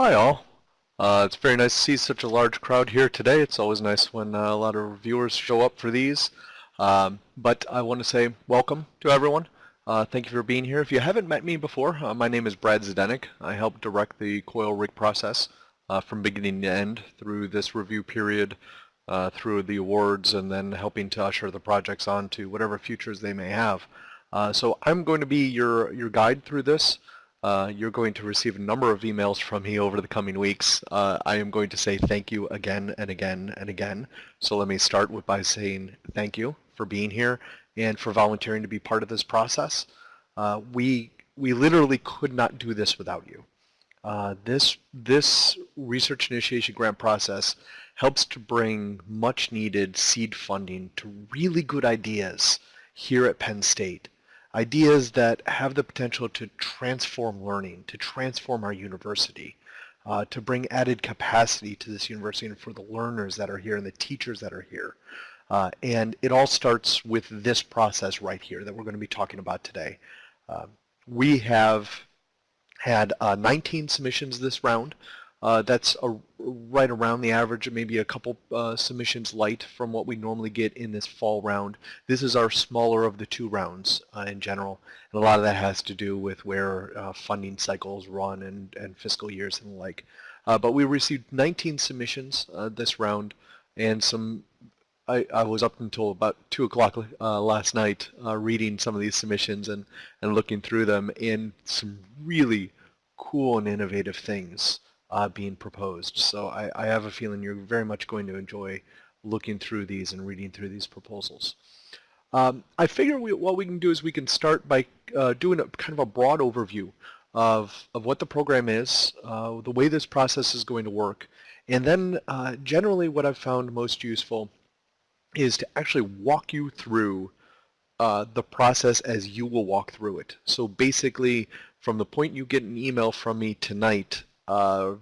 Hi all. Uh, it's very nice to see such a large crowd here today. It's always nice when uh, a lot of viewers show up for these. Um, but I want to say welcome to everyone. Uh, thank you for being here. If you haven't met me before, uh, my name is Brad Zdenek. I help direct the coil rig process uh, from beginning to end through this review period, uh, through the awards, and then helping to usher the projects on to whatever futures they may have. so I'm going to be your, your guide through this. Uh, you're going to receive a number of emails from me over the coming weeks. Uh, I am going to say thank you again and again and again. So let me start with by saying thank you for being here and for volunteering to be part of this process. Uh, we we literally could not do this without you. Uh, this this research initiation grant process helps to bring much needed seed funding to really good ideas here at Penn State ideas that have the potential to transform learning, to transform our university, uh, to bring added capacity to this university and for the learners that are here and the teachers that are here. Uh, and it all starts with this process right here that we're going to be talking about today. Uh, we have had uh, 19 submissions this round. Uh, that's a, right around the average, maybe a couple uh, submissions light from what we normally get in this fall round. This is our smaller of the two rounds uh, in general, and a lot of that has to do with where uh, funding cycles run and, and fiscal years and the like. Uh, but we received 19 submissions uh, this round, and some. I, I, was up until about 2 o'clock last night reading some of these submissions and, and looking through them, and some really cool and innovative things uh, being proposed. So I, I, have a feeling you're very much going to enjoy looking through these and reading through these proposals. Um, I figure we, what we can do is we can start by uh, doing a kind of a broad overview of, of what the program is, uh, the way this process is going to work, and then uh, generally what I've found most useful is to actually walk you through uh, the process as you will walk through it. So basically, from the point you get an email from me tonight uh,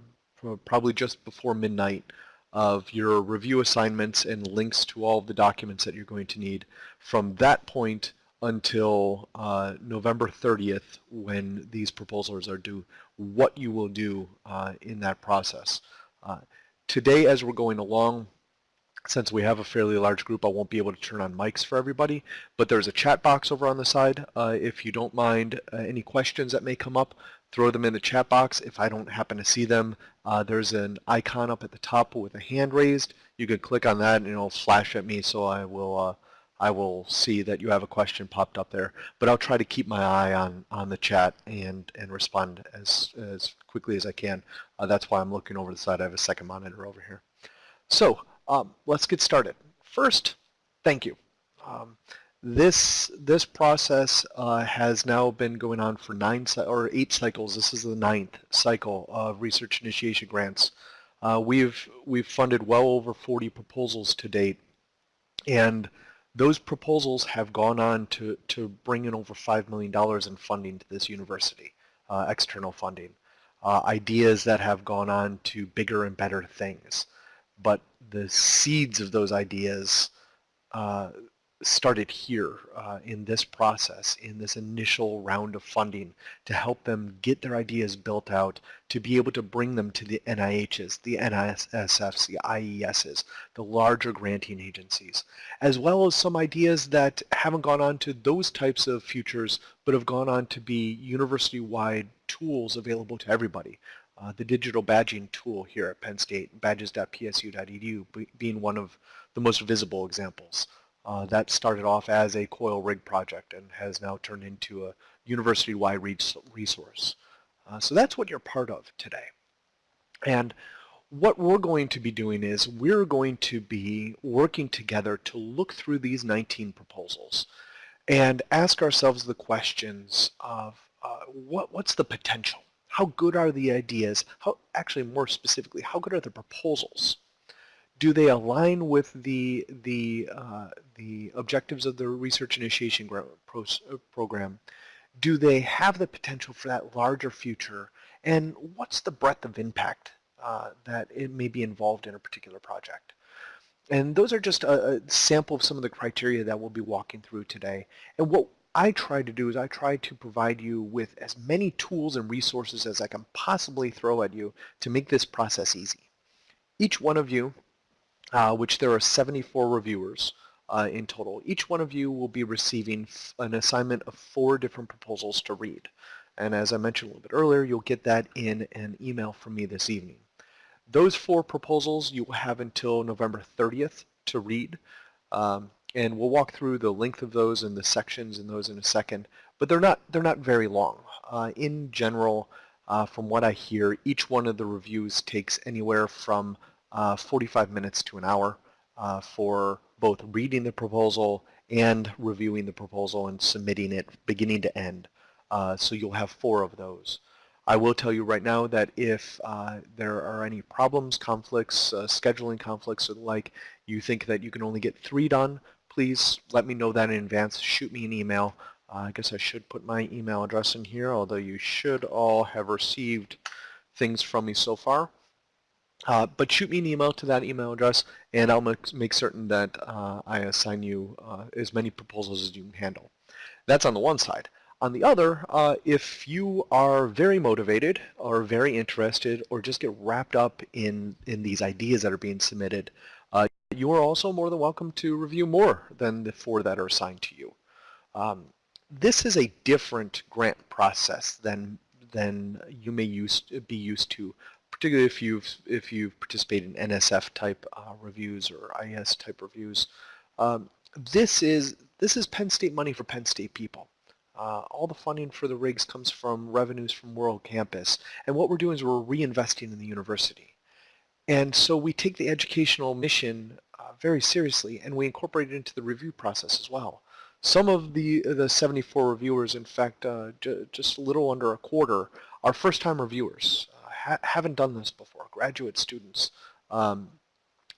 probably just before midnight of your review assignments and links to all of the documents that you're going to need from that point until uh, November 30th when these proposals are due, what you will do uh, in that process. Uh, today as we're going along, since we have a fairly large group, I won't be able to turn on mics for everybody, but there's a chat box over on the side. Uh, if you don't mind uh, any questions that may come up, throw them in the chat box. If I don't happen to see them, uh, there's an icon up at the top with a hand raised. You can click on that and it'll flash at me so I will uh, I will see that you have a question popped up there. But I'll try to keep my eye on, on the chat and, and respond as, as quickly as I can. Uh, that's why I'm looking over the side. I have a second monitor over here. So um, let's get started. First, thank you. Um, this this process uh, has now been going on for nine or eight cycles. This is the ninth cycle of research initiation grants. Uh, we've we've funded well over 40 proposals to date, and those proposals have gone on to to bring in over five million dollars in funding to this university, uh, external funding, uh, ideas that have gone on to bigger and better things, but the seeds of those ideas uh, started here uh, in this process, in this initial round of funding to help them get their ideas built out, to be able to bring them to the NIHs, the NSFs, the IESs, the larger granting agencies, as well as some ideas that haven't gone on to those types of futures, but have gone on to be university-wide tools available to everybody. Uh, the digital badging tool here at Penn State, badges.psu.edu, being one of the most visible examples. Uh, that started off as a coil rig project and has now turned into a university-wide resource. Uh, so that's what you're part of today. And what we're going to be doing is we're going to be working together to look through these 19 proposals and ask ourselves the questions of uh, what, what's the potential? How good are the ideas? How, actually, more specifically, how good are the proposals? Do they align with the the uh, the objectives of the research initiation uh, program? Do they have the potential for that larger future? And what's the breadth of impact uh, that it may be involved in a particular project? And those are just a, a, sample of some of the criteria that we'll be walking through today. And what I try to do is I try to provide you with as many tools and resources as I can possibly throw at you to make this process easy. Each one of you, uh, which there are 74 reviewers uh, in total, each one of you will be receiving an assignment of four different proposals to read. And as I mentioned a little bit earlier, you'll get that in an email from me this evening. Those four proposals you will have until November 30th to read. Um, and we'll walk through the length of those and the sections in those in a second. But they're not they're not very long. Uh, in general, uh, from what I hear, each one of the reviews takes anywhere from 45 minutes to an hour uh, for both reading the proposal and reviewing the proposal and submitting it beginning to end. Uh, so you'll have four of those. I will tell you right now that if uh, there are any problems, conflicts, uh, scheduling conflicts or the like, you think that you can only get three done, please let me know that in advance. Shoot me an email. Uh, I guess I should put my email address in here, although you should all have received things from me so far. Uh, but shoot me an email to that email address, and I'll make, certain that uh, I assign you uh, as many proposals as you can handle. That's on the one side. On the other, uh, if you are very motivated or very interested or just get wrapped up in, in these ideas that are being submitted, uh, you are also more than welcome to review more than the four that are assigned to you. Um, this is a different grant process than than you may use, be used to, particularly if you've if you've participated in NSF type uh, reviews or IES type reviews. Um, this is this is Penn State money for Penn State people. Uh, all the funding for the rigs comes from revenues from World Campus, and what we're doing is we're reinvesting in the university. And so we take the educational mission uh, very seriously and we incorporate it into the review process as well. Some of the, the 74 reviewers, in fact, uh, just a little under a quarter, are first-time reviewers, ha haven't done this before, graduate students, um,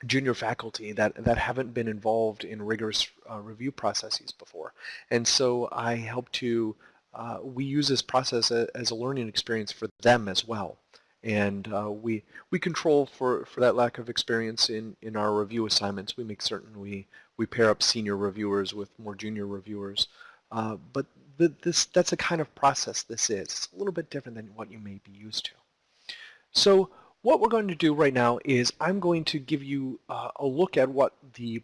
junior faculty that, that haven't been involved in rigorous uh, review processes before. And so I help to, uh, we use this process as a learning experience for them as well and uh, we we control for for that lack of experience in in our review assignments. We make certain we we pair up senior reviewers with more junior reviewers. Uh, but this that's a kind of process this is. It's a little bit different than what you may be used to. So what we're going to do right now is I'm going to give you uh, a look at what the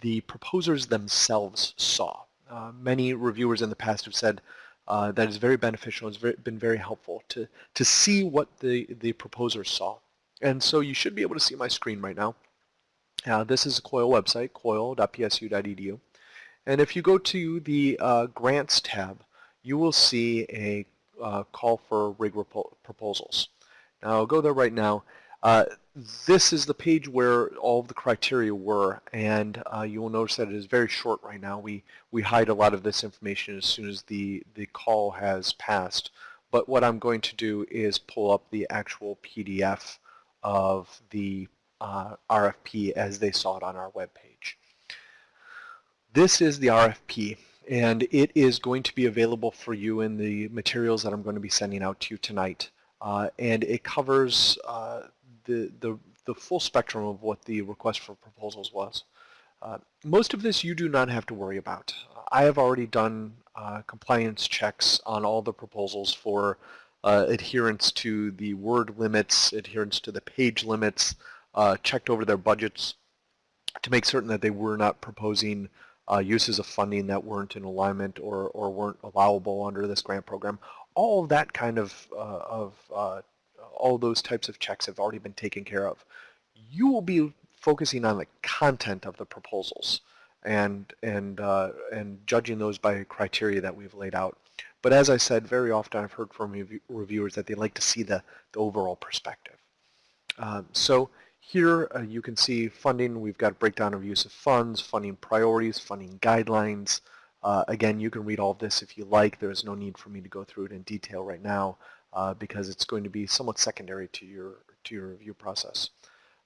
the proposers themselves saw. Uh, many reviewers in the past have said uh, that is very beneficial. It's very, been very helpful to, to see what the, the proposers saw. And so you should be able to see my screen right now. Uh, this is the COIL website, coil.psu.edu. And if you go to the uh, Grants tab, you will see a uh, call for rig proposals. I'll go there right now. Uh, this is the page where all the criteria were, and uh, you will notice that it is very short right now. We, we hide a lot of this information as soon as the, the call has passed. But what I'm going to do is pull up the actual PDF of the uh, RFP as they saw it on our web page. This is the RFP, and it is going to be available for you in the materials that I'm going to be sending out to you tonight. Uh, and it covers uh, the, the, the full spectrum of what the request for proposals was. Uh, most of this you do not have to worry about. I have already done uh, compliance checks on all the proposals for uh, adherence to the word limits, adherence to the page limits, uh, checked over their budgets to make certain that they were not proposing uses of funding that weren't in alignment or, or weren't allowable under this grant program. All that kind of, uh, of all those types of checks have already been taken care of. You will be focusing on the content of the proposals and and uh, and judging those by criteria that we've laid out. But as I said, very often I've heard from rev reviewers that they like to see the, the overall perspective. Um, so here uh, you can see funding. We've got a breakdown of use of funds, funding priorities, funding guidelines. Uh, again, you can read all of this if you like. There's no need for me to go through it in detail right now uh, because it's going to be somewhat secondary to your, to your review process.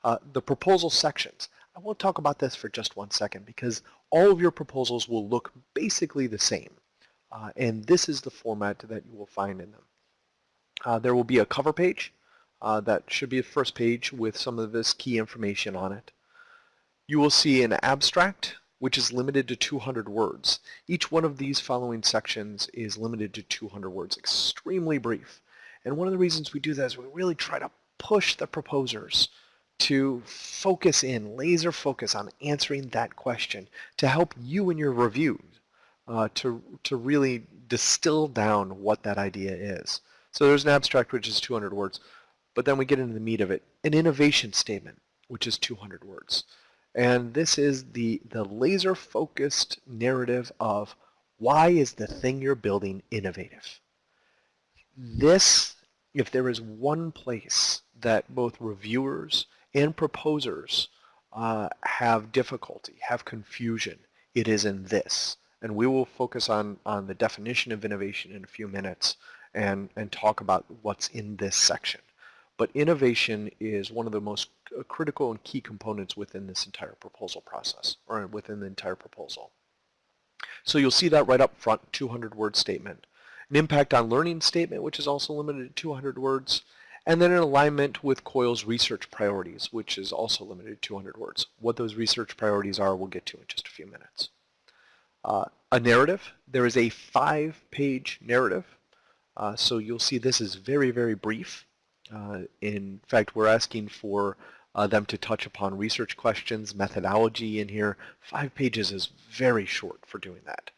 Uh, the proposal sections. I won't talk about this for just one second because all of your proposals will look basically the same. Uh, and this is the format that you will find in them. Uh, there will be a cover page uh, that should be the first page with some of this key information on it. You will see an abstract which is limited to 200 words. Each one of these following sections is limited to 200 words, extremely brief. And one of the reasons we do that is we really try to push the proposers to focus in, laser focus on answering that question to help you in your reviews uh, to, to really distill down what that idea is. So there's an abstract which is 200 words, but then we get into the meat of it. An innovation statement, which is 200 words. And this is the, the laser-focused narrative of why is the thing you're building innovative? This, if there is one place that both reviewers and proposers uh, have difficulty, have confusion, it is in this. And we will focus on, on the definition of innovation in a few minutes and, and talk about what's in this section. But innovation is one of the most critical and key components within this entire proposal process, or within the entire proposal. So you'll see that right up front, 200 word statement. An impact on learning statement, which is also limited to 200 words, and then an alignment with COIL's research priorities, which is also limited to 200 words. What those research priorities are, we'll get to in just a few minutes. Uh, a narrative, there is a five-page narrative, uh, so you'll see this is very, very brief. Uh, in fact, we're asking for uh, them to touch upon research questions, methodology in here. Five pages is very short for doing that.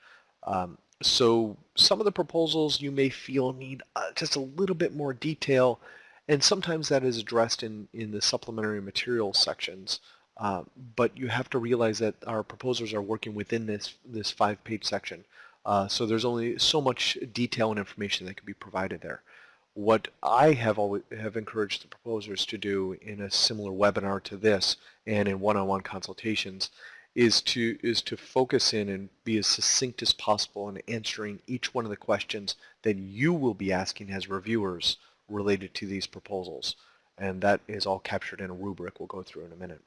Um, so some of the proposals you may feel need uh, just a little bit more detail, and sometimes that is addressed in, in the supplementary materials sections. Uh, but you have to realize that our proposers are working within this, this five-page section. Uh, so there's only so much detail and information that can be provided there. What I have always have encouraged the proposers to do in a similar webinar to this and in one-on-one -on -one consultations is to is to focus in and be as succinct as possible in answering each one of the questions that you will be asking as reviewers related to these proposals. And that is all captured in a rubric we'll go through in a minute.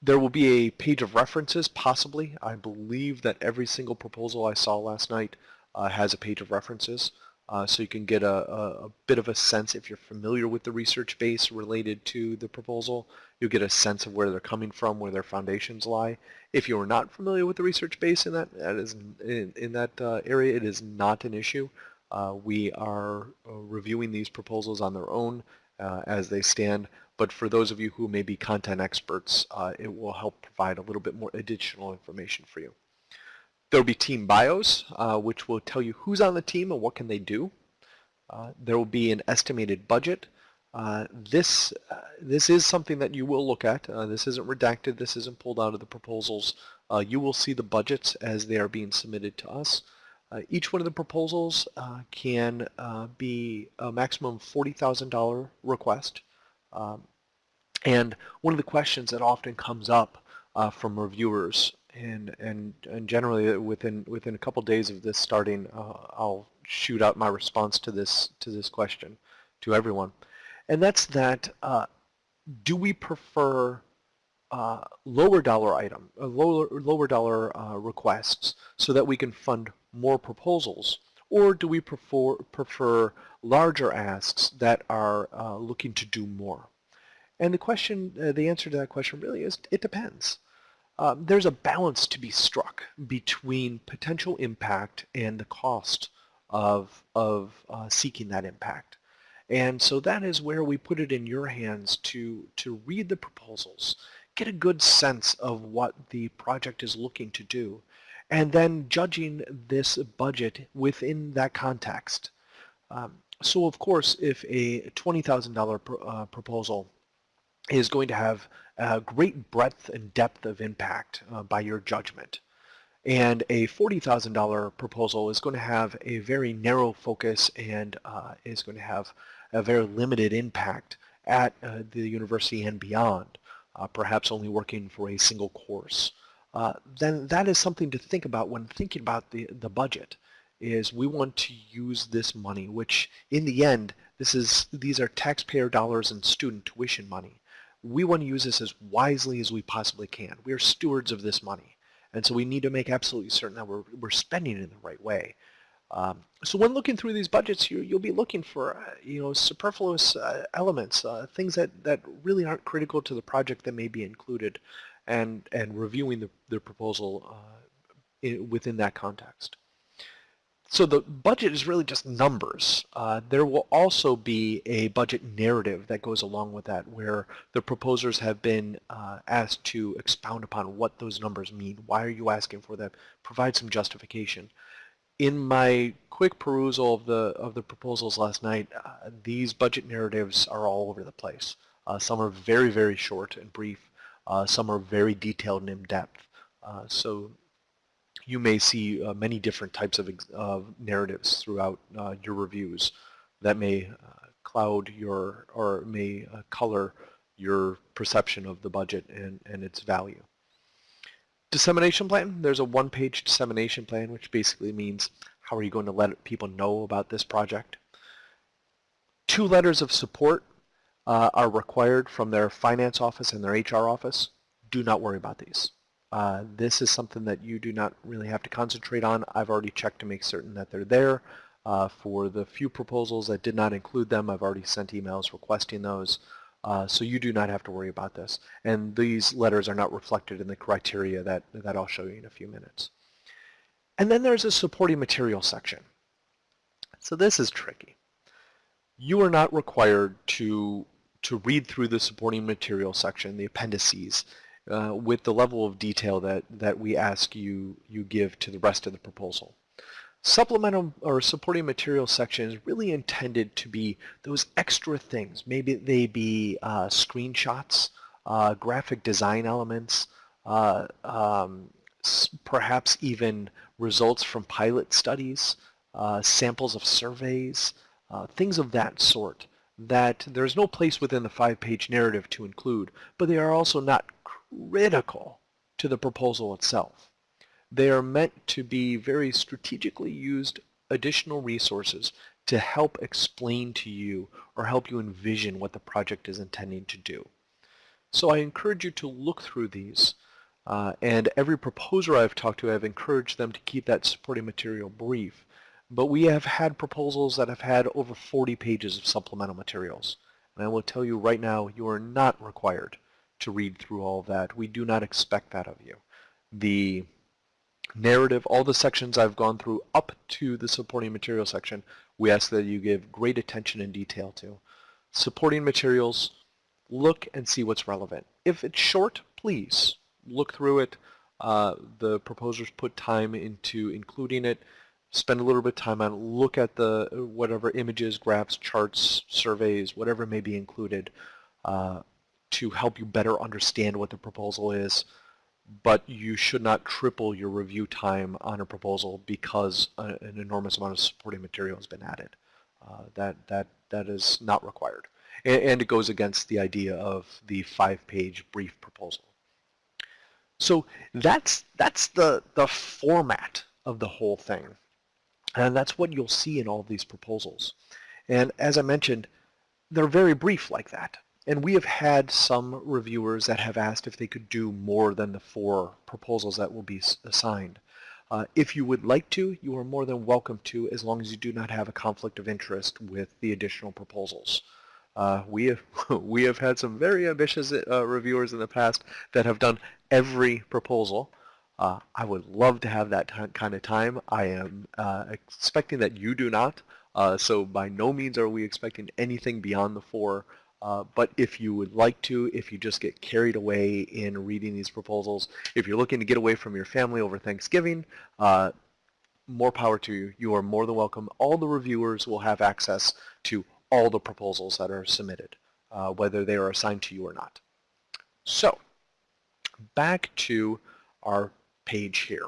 There will be a page of references, possibly. I believe that every single proposal I saw last night uh, has a page of references uh, so you can get a, a, a, bit of a sense if you're familiar with the research base related to the proposal. You'll get a sense of where they're coming from, where their foundations lie. If you are not familiar with the research base in that, that is in, in that uh, area, it is not an issue. Uh, we are uh, reviewing these proposals on their own uh, as they stand, but for those of you who may be content experts, uh, it will help provide a little bit more additional information for you. There will be team bios, uh, which will tell you who's on the team and what can they do. Uh, there will be an estimated budget. Uh, this uh, this is something that you will look at. Uh, this isn't redacted. This isn't pulled out of the proposals. Uh, you will see the budgets as they are being submitted to us. each one of the proposals can be a maximum $40,000 request. Um, and one of the questions that often comes up from reviewers and and and generally within within a couple days of this starting, uh, I'll shoot out my response to this to this question to everyone, and that's that: uh, Do we prefer uh, lower dollar item, uh, lower lower dollar uh, requests, so that we can fund more proposals, or do we prefer prefer larger asks that are uh, looking to do more? And the question, the answer to that question really is it depends. Um, there's a balance to be struck between potential impact and the cost of, of uh, seeking that impact. And so that is where we put it in your hands to, to read the proposals, get a good sense of what the project is looking to do, and then judging this budget within that context. Um, so of course, if a $20,000 pro uh, proposal is going to have a great breadth and depth of impact uh, by your judgment. And a $40,000 proposal is going to have a very narrow focus and uh, is going to have a very limited impact at uh, the university and beyond, uh, perhaps only working for a single course. Uh, then that is something to think about when thinking about the, the budget is we want to use this money, which in the end, this is these are taxpayer dollars and student tuition money we want to use this as wisely as we possibly can. We are stewards of this money. And so we need to make absolutely certain that we're, we're spending it in the right way. Um, so when looking through these budgets, you, will be looking for uh, you know superfluous uh, elements, uh, things that, that really aren't critical to the project that may be included. and, and reviewing the, the proposal uh, in, within that context. So the budget is really just numbers. Uh, there will also be a budget narrative that goes along with that where the proposers have been uh, asked to expound upon what those numbers mean. Why are you asking for them? Provide some justification. In my quick perusal of the, of the proposals last night, uh, these budget narratives are all over the place. Uh, some are very, very short and brief. Uh, some are very detailed and in-depth. Uh, so you may see uh, many different types of uh, narratives throughout uh, your reviews that may uh, cloud your or may uh, color your perception of the budget and, and its value. Dissemination plan, there's a one-page dissemination plan which basically means how are you going to let people know about this project. Two letters of support uh, are required from their finance office and their HR office. Do not worry about these. Uh, this is something that you do not really have to concentrate on. I've already checked to make certain that they're there. Uh, for the few proposals that did not include them, I've already sent emails requesting those. Uh, so you do not have to worry about this. And these letters are not reflected in the criteria that, that I'll show you in a few minutes. And then there's a supporting material section. So this is tricky. You are not required to, to read through the supporting material section, the appendices, uh, with the level of detail that, that we ask you, you give to the rest of the proposal. Supplemental or supporting material section is really intended to be those extra things. Maybe they be uh, screenshots, uh, graphic design elements, uh, um, perhaps even results from pilot studies, uh, samples of surveys, things of that sort that there's no place within the five-page narrative to include, but they are also not critical to the proposal itself. They are meant to be very strategically used additional resources to help explain to you or help you envision what the project is intending to do. So I encourage you to look through these uh, and every proposer I've talked to I've encouraged them to keep that supporting material brief but we have had proposals that have had over 40 pages of supplemental materials and I will tell you right now you are not required to read through all that. We do not expect that of you. The narrative, all the sections I've gone through up to the supporting material section, we ask that you give great attention and detail to. Supporting materials, look and see what's relevant. If it's short, please look through it. Uh, the proposers put time into including it. Spend a little bit of time on it. Look at the whatever images, graphs, charts, surveys, whatever may be included. Uh, to help you better understand what the proposal is, but you should not triple your review time on a proposal because a, an enormous amount of supporting material has been added. Uh, that, that, that is not required. And, and it goes against the idea of the five-page brief proposal. So that's, that's the, the format of the whole thing. And that's what you'll see in all of these proposals. And as I mentioned, they're very brief like that. And we have had some reviewers that have asked if they could do more than the four proposals that will be assigned. Uh, if you would like to, you are more than welcome to as long as you do not have a conflict of interest with the additional proposals. Uh, we, have, we have had some very ambitious uh, reviewers in the past that have done every proposal. Uh, I would love to have that kind of time. I am uh, expecting that you do not. Uh, so by no means are we expecting anything beyond the four uh, but if you would like to, if you just get carried away in reading these proposals, if you're looking to get away from your family over Thanksgiving, uh, more power to you. You are more than welcome. All the reviewers will have access to all the proposals that are submitted, uh, whether they are assigned to you or not. So, back to our page here.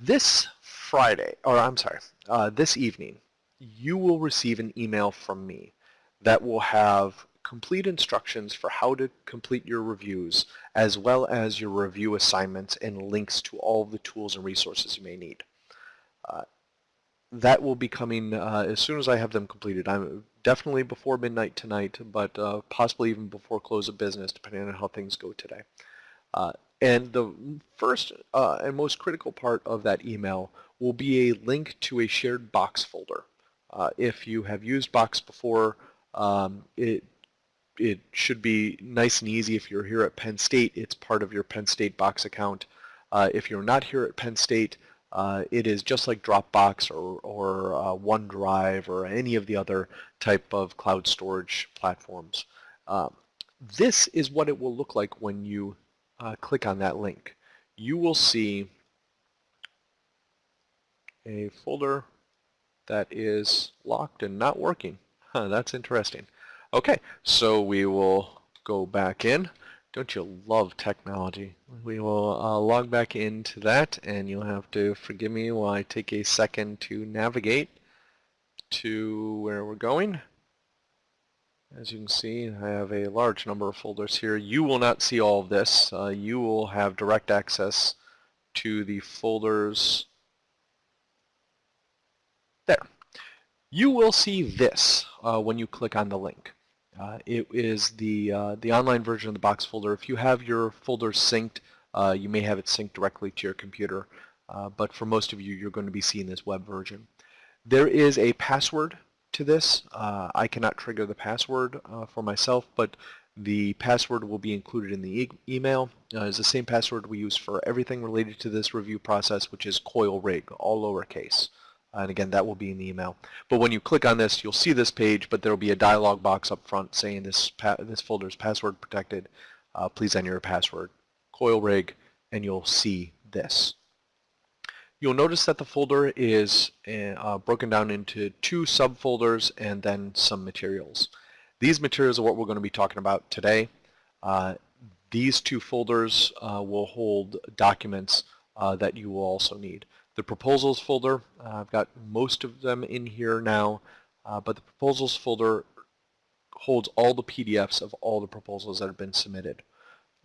This Friday, or I'm sorry, uh, this evening, you will receive an email from me that will have complete instructions for how to complete your reviews as well as your review assignments and links to all the tools and resources you may need. Uh, that will be coming uh, as soon as I have them completed. I'm definitely before midnight tonight, but uh, possibly even before close of business, depending on how things go today. Uh, and the first uh, and most critical part of that email will be a link to a shared Box folder. Uh, if you have used Box before, um, it it should be nice and easy if you're here at Penn State. It's part of your Penn State Box account. Uh, if you're not here at Penn State, uh, it is just like Dropbox or, or uh, OneDrive or any of the other type of cloud storage platforms. Um, this is what it will look like when you uh, click on that link. You will see a folder that is locked and not working. Huh, that's interesting. Okay, so we will go back in. Don't you love technology? We will uh, log back into that and you'll have to forgive me while I take a second to navigate to where we're going. As you can see, I have a large number of folders here. You will not see all of this. Uh, you will have direct access to the folders there. You will see this uh, when you click on the link. Uh, it is the, uh, the online version of the box folder. If you have your folders synced, uh, you may have it synced directly to your computer, uh, but for most of you, you're going to be seeing this web version. There is a password to this. Uh, I cannot trigger the password for myself, but the password will be included in the e email. it's the same password we use for everything related to this review process, which is coil rig, all lowercase. And again, that will be in the email. But when you click on this, you'll see this page, but there will be a dialog box up front saying this, this folder is password protected. Uh, please enter your password. Coil rig, and you'll see this. You'll notice that the folder is uh, broken down into two subfolders and then some materials. These materials are what we're going to be talking about today. Uh, these two folders uh, will hold documents uh, that you will also need. The proposals folder, uh, I've got most of them in here now, uh, but the proposals folder holds all the PDFs of all the proposals that have been submitted.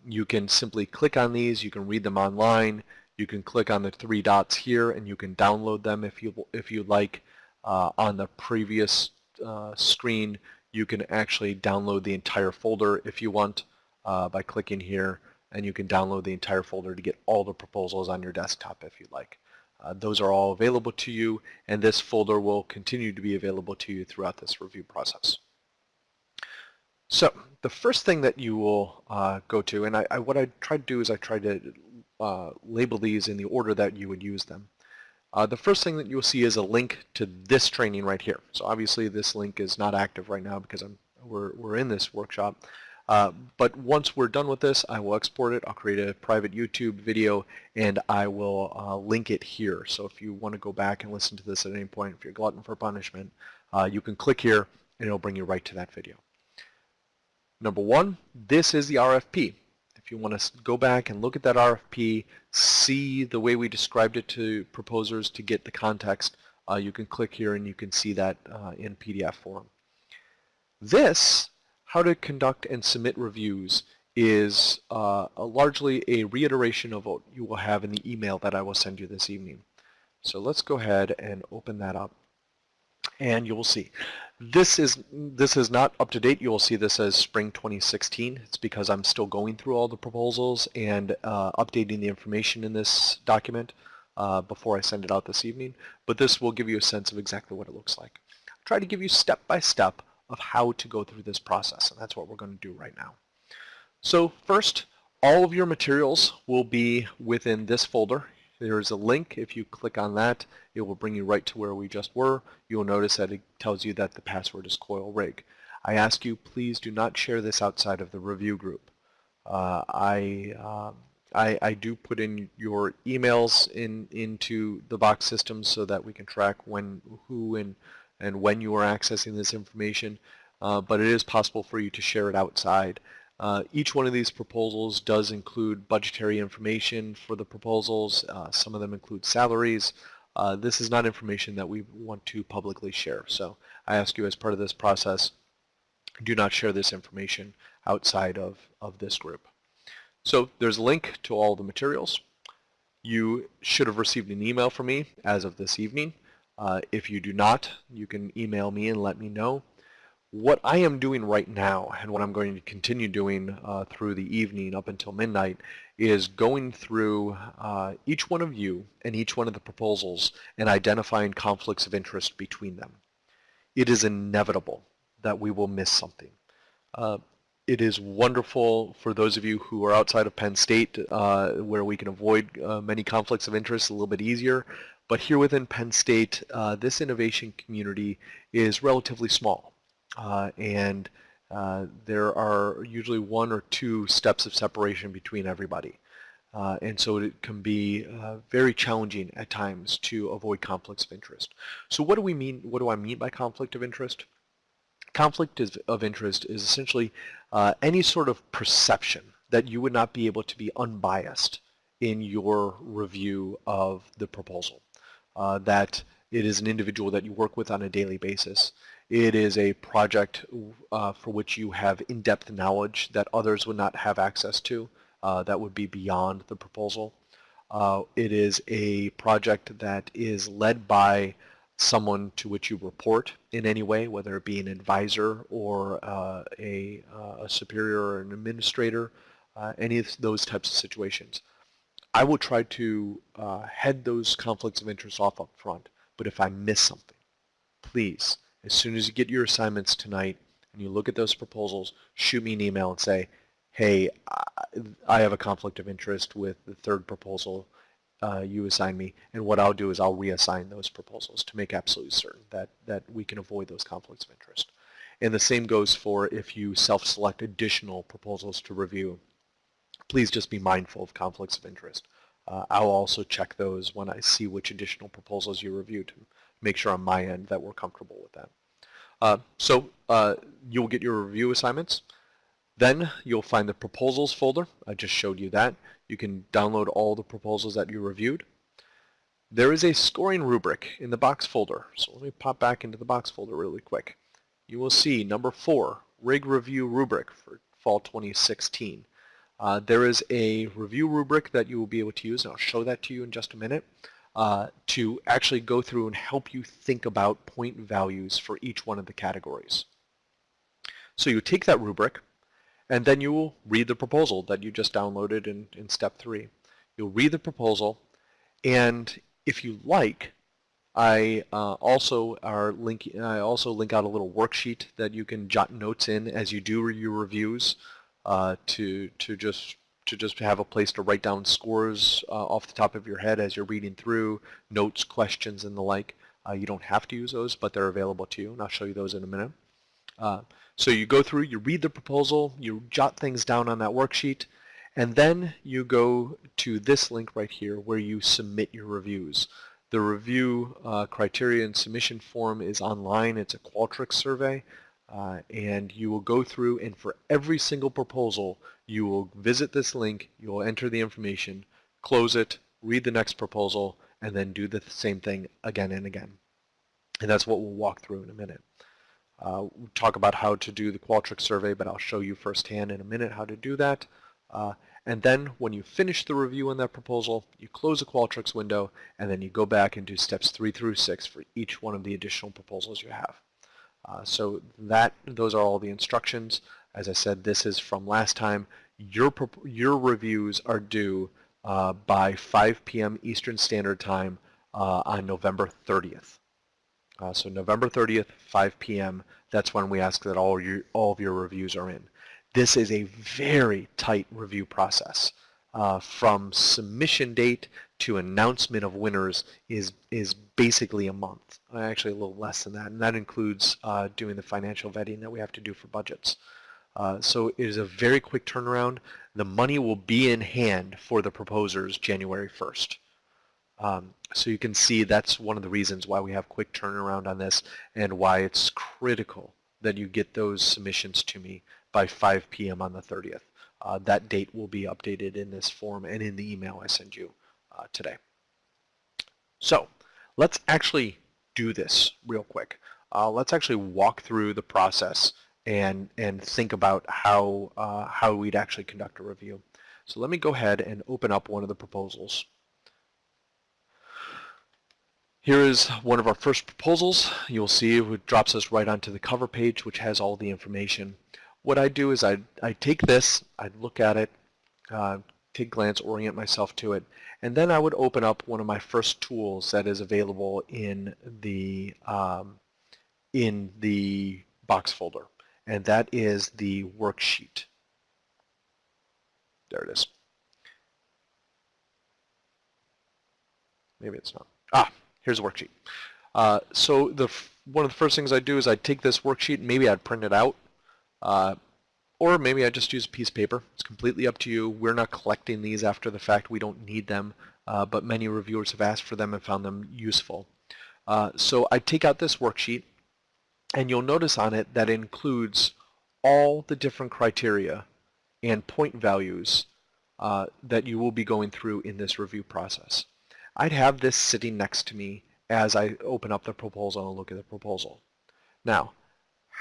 You can simply click on these, you can read them online, you can click on the three dots here and you can download them if you if you like. Uh, on the previous uh, screen, you can actually download the entire folder if you want uh, by clicking here and you can download the entire folder to get all the proposals on your desktop if you like. Uh, those are all available to you, and this folder will continue to be available to you throughout this review process. So the first thing that you will uh, go to, and I, I, what I try to do is I try to uh, label these in the order that you would use them. Uh, the first thing that you'll see is a link to this training right here. So obviously this link is not active right now because I'm, we're, we're in this workshop. Uh, but once we're done with this, I will export it. I'll create a private YouTube video and I will uh, link it here. So if you want to go back and listen to this at any point, if you're glutton for punishment, uh, you can click here and it'll bring you right to that video. Number one, this is the RFP. If you want to go back and look at that RFP, see the way we described it to proposers to get the context, uh, you can click here and you can see that uh, in PDF form. This how to conduct and submit reviews is uh, a largely a reiteration of what you will have in the email that I will send you this evening. So let's go ahead and open that up and you will see. This is this is not up to date. You will see this as spring 2016. It's because I'm still going through all the proposals and uh, updating the information in this document uh, before I send it out this evening. But this will give you a sense of exactly what it looks like. I'll try to give you step by step of how to go through this process, and that's what we're going to do right now. So first, all of your materials will be within this folder. There's a link. If you click on that, it will bring you right to where we just were. You'll notice that it tells you that the password is coil rig. I ask you, please do not share this outside of the review group. Uh, I, uh, I, I, do put in your emails in into the box system so that we can track when, who, and and when you are accessing this information, uh, but it is possible for you to share it outside. Uh, each one of these proposals does include budgetary information for the proposals. Uh, some of them include salaries. Uh, this is not information that we want to publicly share. So I ask you as part of this process, do not share this information outside of, of this group. So there's a link to all the materials. You should have received an email from me as of this evening. Uh, if you do not, you can email me and let me know. What I am doing right now, and what I'm going to continue doing uh, through the evening up until midnight, is going through uh, each one of you and each one of the proposals and identifying conflicts of interest between them. It is inevitable that we will miss something. Uh, it is wonderful for those of you who are outside of Penn State uh, where we can avoid uh, many conflicts of interest a little bit easier. But here within Penn State, uh, this innovation community is relatively small. Uh, and uh, there are usually one or two steps of separation between everybody. Uh, and so it can be uh, very challenging at times to avoid conflicts of interest. So what do we mean, what do I mean by conflict of interest? Conflict of interest is essentially uh, any sort of perception that you would not be able to be unbiased in your review of the proposal. Uh, that it is an individual that you work with on a daily basis. It is a project uh, for which you have in-depth knowledge that others would not have access to uh, that would be beyond the proposal. Uh, it is a project that is led by someone to which you report in any way, whether it be an advisor or uh, a, uh, a, superior or an administrator, any of those types of situations. I will try to uh, head those conflicts of interest off up front, but if I miss something, please, as soon as you get your assignments tonight and you look at those proposals, shoot me an email and say, hey, I have a conflict of interest with the third proposal uh, you assign me, and what I'll do is I'll reassign those proposals to make absolutely certain that, that we can avoid those conflicts of interest. And the same goes for if you self-select additional proposals to review. Please just be mindful of conflicts of interest. Uh, I'll also check those when I see which additional proposals you review to make sure on my end that we're comfortable with that. Uh, so uh, you'll get your review assignments. Then you'll find the proposals folder. I just showed you that. You can download all the proposals that you reviewed. There is a scoring rubric in the box folder. So let me pop back into the box folder really quick. You will see number four, rig review rubric for fall 2016. Uh, there is a review rubric that you will be able to use, and I'll show that to you in just a minute, uh, to actually go through and help you think about point values for each one of the categories. So you take that rubric, and then you will read the proposal that you just downloaded in, in step three. You'll read the proposal, and if you like, I uh, also are link. I also link out a little worksheet that you can jot notes in as you do your reviews uh, to to just to just have a place to write down scores uh, off the top of your head as you're reading through notes, questions, and the like. Uh, you don't have to use those, but they're available to you, and I'll show you those in a minute. Uh, so you go through, you read the proposal, you jot things down on that worksheet, and then you go to this link right here where you submit your reviews. The review uh, criteria and submission form is online. It's a Qualtrics survey. Uh, and you will go through and for every single proposal you will visit this link, you will enter the information, close it, read the next proposal, and then do the same thing again and again. And that's what we'll walk through in a minute. Uh, we'll talk about how to do the Qualtrics survey, but I'll show you firsthand in a minute how to do that. Uh, and then when you finish the review on that proposal, you close the Qualtrics window, and then you go back and do steps three through six for each one of the additional proposals you have. Uh, so that those are all the instructions. As I said, this is from last time. Your, your reviews are due uh, by 5 p.m. Eastern Standard Time uh, on November 30th. Uh, so November 30th, 5 p.m., that's when we ask that all, your, all of your reviews are in. This is a very tight review process. Uh, from submission date to announcement of winners is, is basically a month, actually a little less than that, and that includes uh, doing the financial vetting that we have to do for budgets. Uh, so it is a very quick turnaround. The money will be in hand for the proposers January 1st. Um, so you can see that's one of the reasons why we have quick turnaround on this and why it's critical that you get those submissions to me by 5 p.m. on the 30th. Uh, that date will be updated in this form and in the email I send you uh, today. So let's actually do this real quick. Uh, let's actually walk through the process and and think about how uh, how we'd actually conduct a review. So let me go ahead and open up one of the proposals. Here is one of our first proposals. You'll see it drops us right onto the cover page, which has all the information. What I do is I, I take this, I look at it, uh, take glance, orient myself to it, and then I would open up one of my first tools that is available in the um, in the box folder. and that is the worksheet. There it is. Maybe it's not. Ah, here's a worksheet. Uh, so the one of the first things I do is I take this worksheet maybe I'd print it out. Uh, or maybe I just use a piece of paper. It's completely up to you. We're not collecting these after the fact. We don't need them, uh, but many reviewers have asked for them and found them useful. Uh, so I take out this worksheet, and you'll notice on it that it includes all the different criteria and point values uh, that you will be going through in this review process. I'd have this sitting next to me as I open up the proposal and look at the proposal. Now,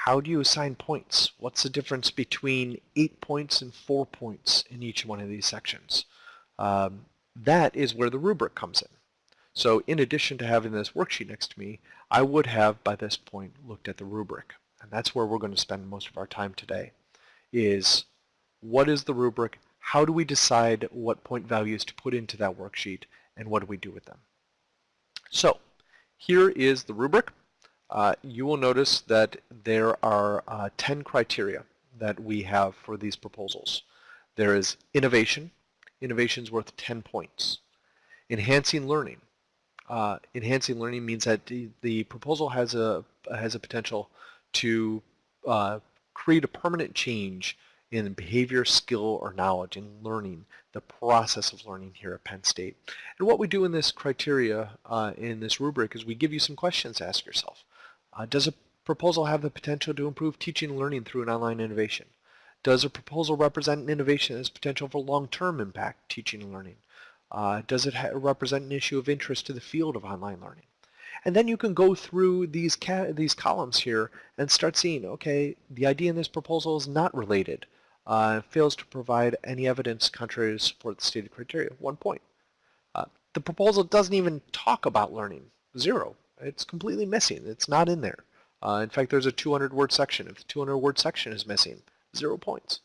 how do you assign points? What's the difference between eight points and four points in each one of these sections? Um, that is where the rubric comes in. So in addition to having this worksheet next to me, I would have by this point looked at the rubric. And that's where we're going to spend most of our time today, is what is the rubric? How do we decide what point values to put into that worksheet? And what do we do with them? So here is the rubric. Uh, you will notice that there are uh, 10 criteria that we have for these proposals. There is innovation. Innovation is worth 10 points. Enhancing learning. Uh, enhancing learning means that the, the, proposal has a has a potential to uh, create a permanent change in behavior, skill, or knowledge in learning, the process of learning here at Penn State. And what we do in this criteria, uh, in this rubric, is we give you some questions to ask yourself. Uh, does a proposal have the potential to improve teaching and learning through an online innovation? Does a proposal represent an innovation that has potential for long-term impact teaching and learning? Uh, does it represent an issue of interest to the field of online learning? And then you can go through these, these columns here and start seeing, okay, the idea in this proposal is not related uh, fails to provide any evidence contrary to support the stated criteria. One point. Uh, the proposal doesn't even talk about learning. Zero. It's completely missing. It's not in there. Uh, in fact, there's a 200-word section. If the 200-word section is missing, zero points.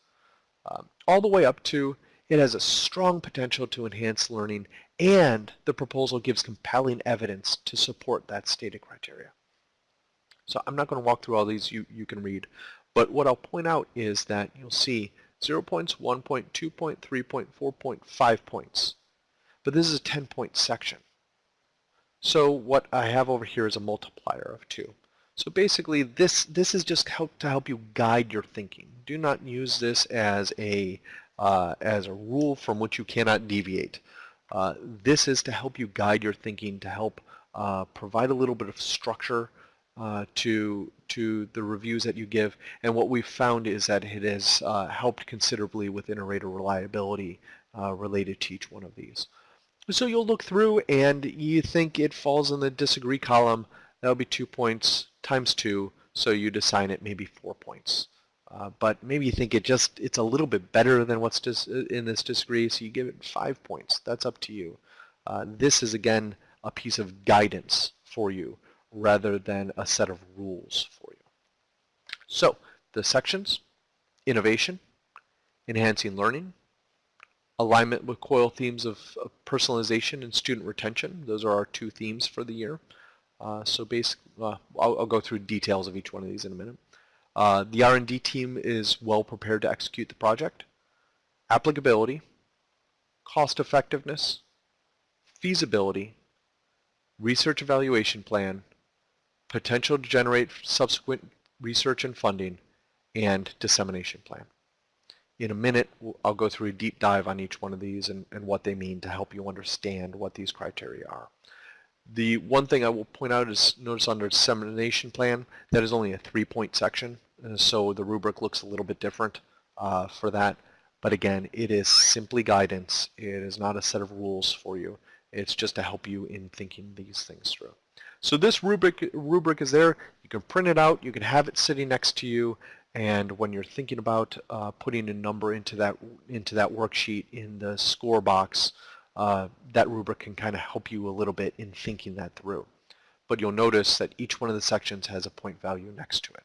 Um, all the way up to it has a strong potential to enhance learning and the proposal gives compelling evidence to support that stated criteria. So I'm not going to walk through all these. You, you can read. But what I'll point out is that you'll see 0 points, 1 point, 2 point, 3 point, 4 point, 5 points. But this is a 10 point section. So what I have over here is a multiplier of 2. So basically this, this is just help to help you guide your thinking. Do not use this as a, uh, as a rule from which you cannot deviate. Uh, this is to help you guide your thinking, to help uh, provide a little bit of structure uh, to to the reviews that you give. And what we've found is that it has uh, helped considerably with inter-rater reliability uh, related to each one of these. So you'll look through and you think it falls in the disagree column. That'll be two points times two, so you'd assign it maybe four points. Uh, but maybe you think it just it's a little bit better than what's in this disagree, so you give it five points. That's up to you. Uh, this is again a piece of guidance for you rather than a set of rules for you. So the sections, innovation, enhancing learning, alignment with COIL themes of, of personalization and student retention. Those are our two themes for the year. Uh, so basically, uh, I'll, I'll, go through details of each one of these in a minute. Uh, the R&D team is well prepared to execute the project. Applicability, cost effectiveness, feasibility, research evaluation plan, potential to generate subsequent research and funding, and dissemination plan. In a minute, I'll go through a deep dive on each one of these and, and what they mean to help you understand what these criteria are. The one thing I will point out is notice under dissemination plan, that is only a three-point section, so the rubric looks a little bit different uh, for that. But again, it is simply guidance. It is not a set of rules for you. It's just to help you in thinking these things through. So this rubric, rubric is there. You can print it out. You can have it sitting next to you. And when you're thinking about uh, putting a number into that into that worksheet in the score box, uh, that rubric can kind of help you a little bit in thinking that through. But you'll notice that each one of the sections has a point value next to it.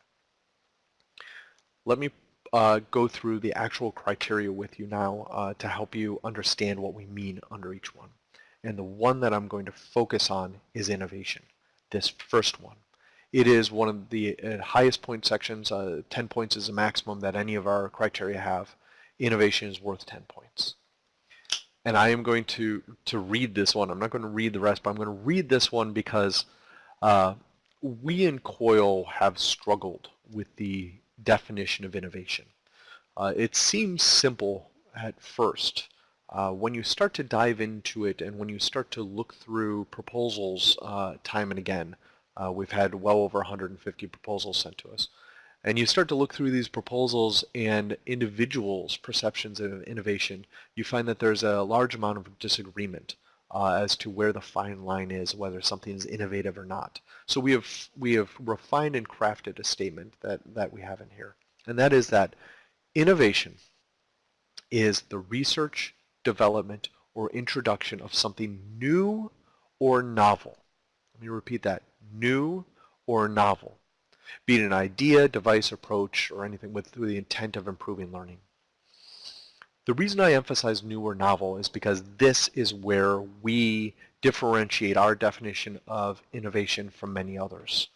Let me uh, go through the actual criteria with you now uh, to help you understand what we mean under each one. And the one that I'm going to focus on is innovation this first one. It is one of the uh, highest point sections. Uh, 10 points is the maximum that any of our criteria have. Innovation is worth 10 points. And I am going to, to read this one. I'm not going to read the rest, but I'm going to read this one because uh, we in COIL have struggled with the definition of innovation. Uh, it seems simple at first. Uh, when you start to dive into it and when you start to look through proposals uh, time and again, uh, we've had well over 150 proposals sent to us, and you start to look through these proposals and individuals' perceptions of innovation, you find that there's a large amount of disagreement uh, as to where the fine line is, whether something is innovative or not. So we have we have refined and crafted a statement that that we have in here, and that is that innovation is the research, development, or introduction of something new or novel. Let me repeat that: new or novel, be it an idea, device, approach, or anything with the intent of improving learning. The reason I emphasize new or novel is because this is where we differentiate our definition of innovation from many others.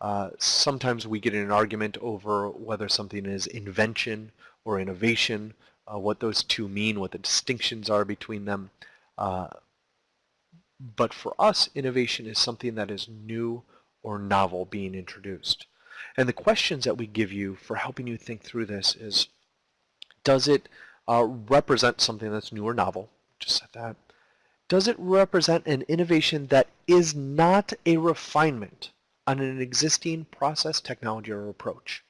Uh, sometimes we get in an argument over whether something is invention or innovation, uh, what those two mean, what the distinctions are between them. Uh, but for us, innovation is something that is new or novel being introduced. And the questions that we give you for helping you think through this is, does it uh, represent something that's new or novel? Just said that. Does it represent an innovation that is not a refinement on an existing process, technology, or approach?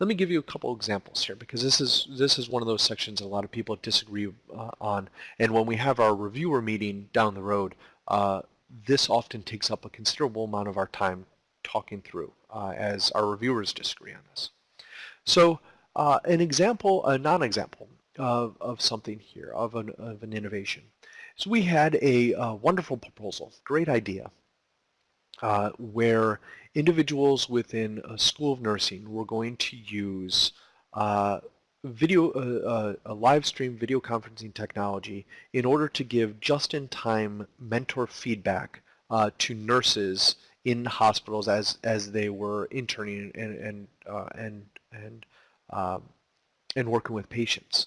Let me give you a couple examples here because this is this is one of those sections that a lot of people disagree uh, on. And when we have our reviewer meeting down the road, uh, this often takes up a considerable amount of our time talking through uh, as our reviewers disagree on this. So uh, an example, a non-example of, of something here, of an, of an innovation. So we had a, a wonderful proposal, great idea, uh, where individuals within a school of nursing were going to use uh, video, uh, uh a live stream video conferencing technology in order to give just-in-time mentor feedback uh, to nurses in hospitals as as they were interning and and uh, and and um, and working with patients.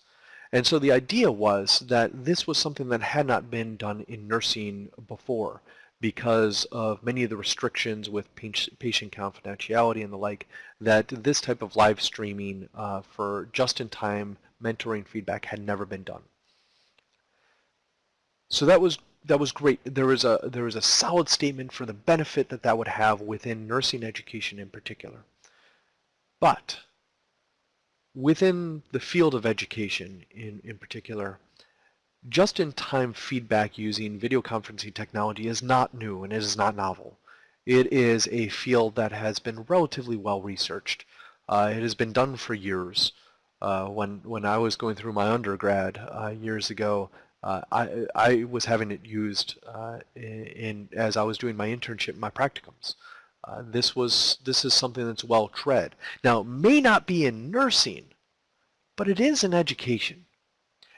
And so the idea was that this was something that had not been done in nursing before because of many of the restrictions with patient confidentiality and the like, that this type of live streaming uh, for just-in-time mentoring feedback had never been done. So that was that was great. There was a there was a solid statement for the benefit that that would have within nursing education in particular. But within the field of education in, in particular, just-in-time feedback using video conferencing technology is not new and it is not novel. It is a field that has been relatively well researched. Uh, it has been done for years. Uh, when when I was going through my undergrad uh, years ago, uh, I I was having it used uh, in, in, as I was doing my internship, my practicums. Uh, this was this is something that's well tread. Now, it may not be in nursing, but it is in education.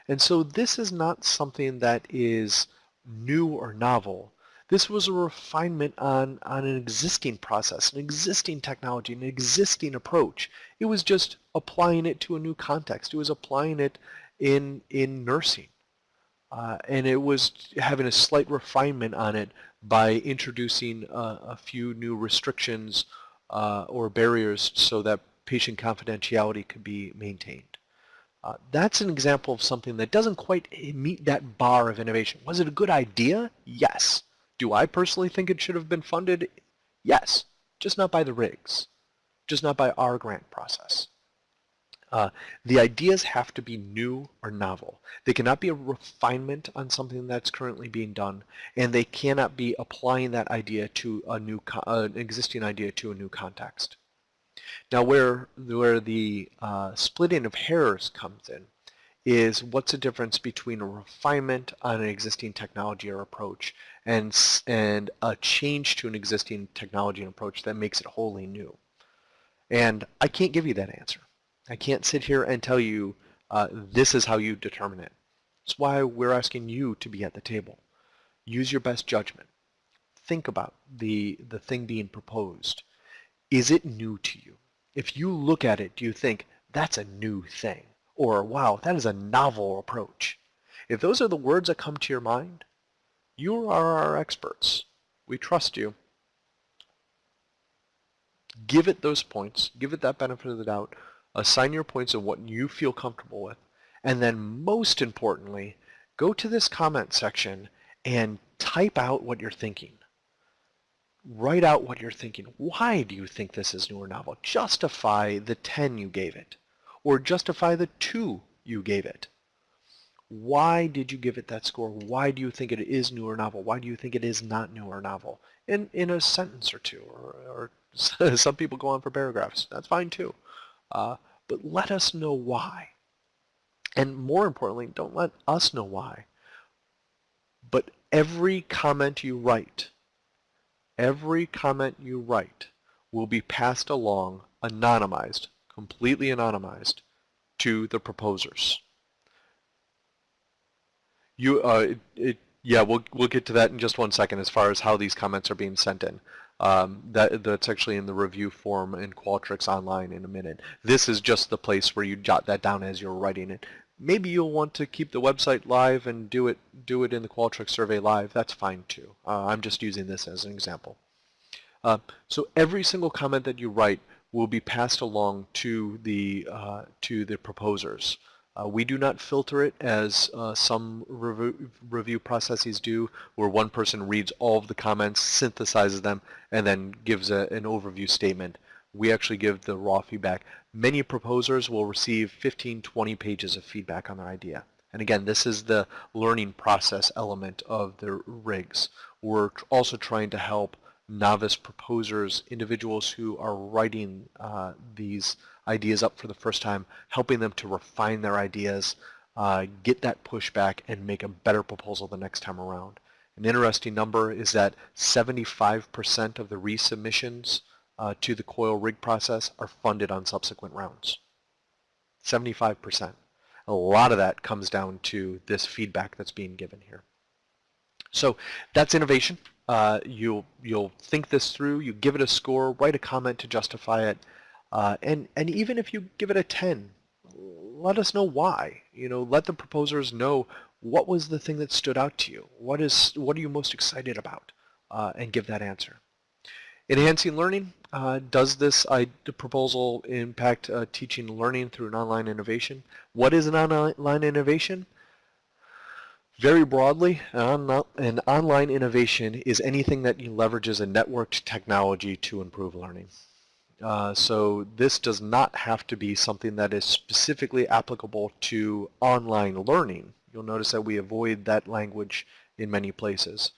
And so this is not something that is new or novel. This was a refinement on, on an existing process, an existing technology, an existing approach. It was just applying it to a new context. It was applying it in, in nursing. Uh, and it was having a slight refinement on it by introducing uh, a few new restrictions uh, or barriers so that patient confidentiality could be maintained. Uh, that's an example of something that doesn't quite meet that bar of innovation. Was it a good idea? Yes. Do I personally think it should have been funded? Yes, just not by the RIGS, just not by our grant process. Uh, the ideas have to be new or novel. They cannot be a refinement on something that's currently being done, and they cannot be applying that idea to a new, uh, an existing idea to a new context. Now where, where the uh, splitting of hairs comes in is what's the difference between a refinement on an existing technology or approach and, and a change to an existing technology and approach that makes it wholly new. And I can't give you that answer. I can't sit here and tell you uh, this is how you determine it. That's why we're asking you to be at the table. Use your best judgment. think about the, the thing being proposed. Is it new to you? If you look at it, do you think, that's a new thing? Or, wow, that is a novel approach. If those are the words that come to your mind, you are our experts. We trust you. Give it those points. Give it that benefit of the doubt. Assign your points of what you feel comfortable with. And then most importantly, go to this comment section and type out what you're thinking. Write out what you're thinking. Why do you think this is new or novel? Justify the 10 you gave it. Or justify the 2 you gave it. Why did you give it that score? Why do you think it is new or novel? Why do you think it is not new or novel? In, in a sentence or two, or, or some people go on for paragraphs. That's fine too. Uh, but let us know why. And more importantly, don't let us know why. But every comment you write, every comment you write will be passed along anonymized, completely anonymized, to the proposers. You, uh, it, it, yeah, we'll we'll get to that in just one second as far as how these comments are being sent in. Um, that that's actually in the review form in Qualtrics online in a minute. This is just the place where you jot that down as you're writing it. Maybe you'll want to keep the website live and do it do it in the Qualtrics survey live. That's fine too. Uh, I'm just using this as an example. Uh, so every single comment that you write will be passed along to the uh, to the proposers. Uh, we do not filter it as uh, some review, review, processes do, where one person reads all of the comments, synthesizes them, and then gives a, an overview statement. We actually give the raw feedback. Many proposers will receive 15, 20 pages of feedback on their idea. And again, this is the learning process element of the rigs. We're also trying to help novice proposers, individuals who are writing uh, these ideas up for the first time, helping them to refine their ideas, uh, get that pushback, and make a better proposal the next time around. An interesting number is that 75% of the resubmissions uh, to the COIL rig process are funded on subsequent rounds. 75%. A lot of that comes down to this feedback that's being given here. So that's innovation. Uh, you'll you'll think this through. You give it a score. Write a comment to justify it. Uh, and, and even if you give it a 10, let us know why. You know, let the proposers know what was the thing that stood out to you. What is what are you most excited about? Uh, and give that answer. Enhancing learning. Uh, does this I, proposal impact uh, teaching learning through an online innovation? What is an online innovation? Very broadly, an online innovation is anything that leverages a networked technology to improve learning. Uh, so this does not have to be something that is specifically applicable to online learning. You'll notice that we avoid that language in many places.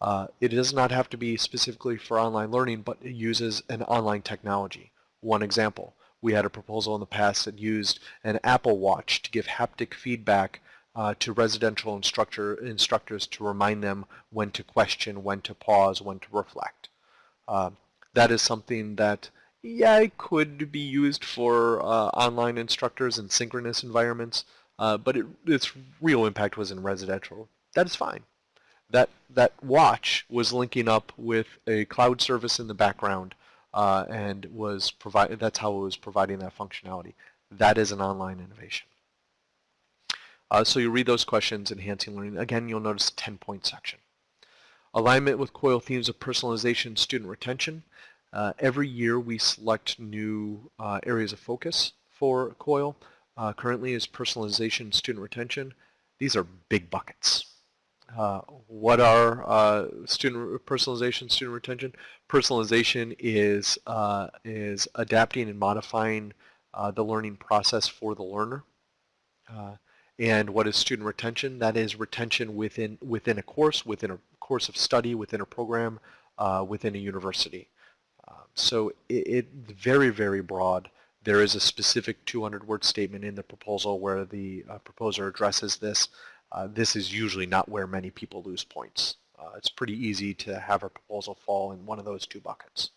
Uh, it does not have to be specifically for online learning, but it uses an online technology. One example, we had a proposal in the past that used an Apple Watch to give haptic feedback uh, to residential instructor, instructors to remind them when to question, when to pause, when to reflect. Uh, that is something that yeah, it could be used for uh, online instructors in synchronous environments, uh, but it, its real impact was in residential. That is fine. That that watch was linking up with a cloud service in the background, uh, and was provide. That's how it was providing that functionality. That is an online innovation. Uh, so you read those questions, enhancing learning. Again, you'll notice a 10-point section. Alignment with COIL themes of personalization, student retention. Uh, every year we select new uh, areas of focus for COIL. Uh, currently is personalization, student retention. These are big buckets. Uh, what are uh, student personalization, student retention? Personalization is uh, is adapting and modifying the learning process for the learner. and what is student retention? That is retention within within a course, within a course of study, within a program, within a university. Um, so it, it, very, very broad. There is a specific 200-word statement in the proposal where the uh, proposer addresses this. Uh, this is usually not where many people lose points. Uh, it's pretty easy to have a proposal fall in one of those two buckets.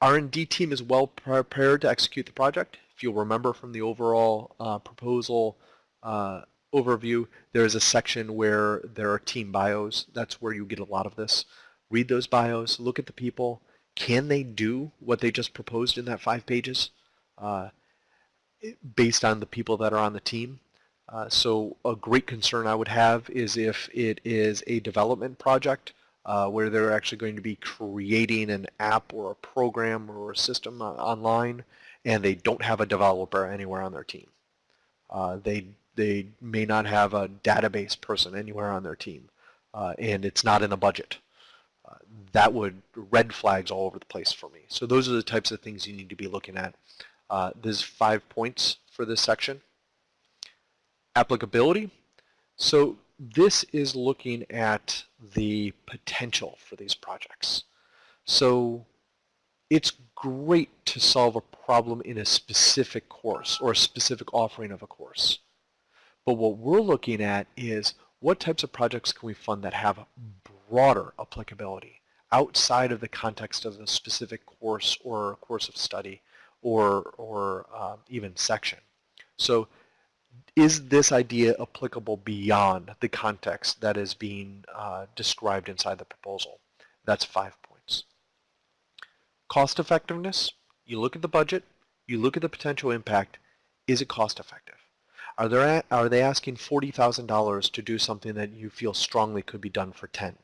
R&D team is well prepared to execute the project. If you'll remember from the overall uh, proposal uh, overview, there is a section where there are team bios. That's where you get a lot of this. Read those bios, look at the people. Can they do what they just proposed in that five pages uh, based on the people that are on the team? Uh, so a great concern I would have is if it is a development project uh, where they're actually going to be creating an app or a program or a system online and they don't have a developer anywhere on their team. Uh, they they may not have a database person anywhere on their team, uh, and it's not in the budget. Uh, that would red flags all over the place for me. So those are the types of things you need to be looking at. Uh, there's five points for this section. Applicability. So this is looking at the potential for these projects. So it's great to solve a problem in a specific course or a specific offering of a course. But what we're looking at is what types of projects can we fund that have broader applicability outside of the context of a specific course or course of study or, or um, even section. So is this idea applicable beyond the context that is being uh, described inside the proposal? That's five points. Cost effectiveness, you look at the budget, you look at the potential impact, is it cost effective? Are, there, are they asking $40,000 to do something that you feel strongly could be done for 10?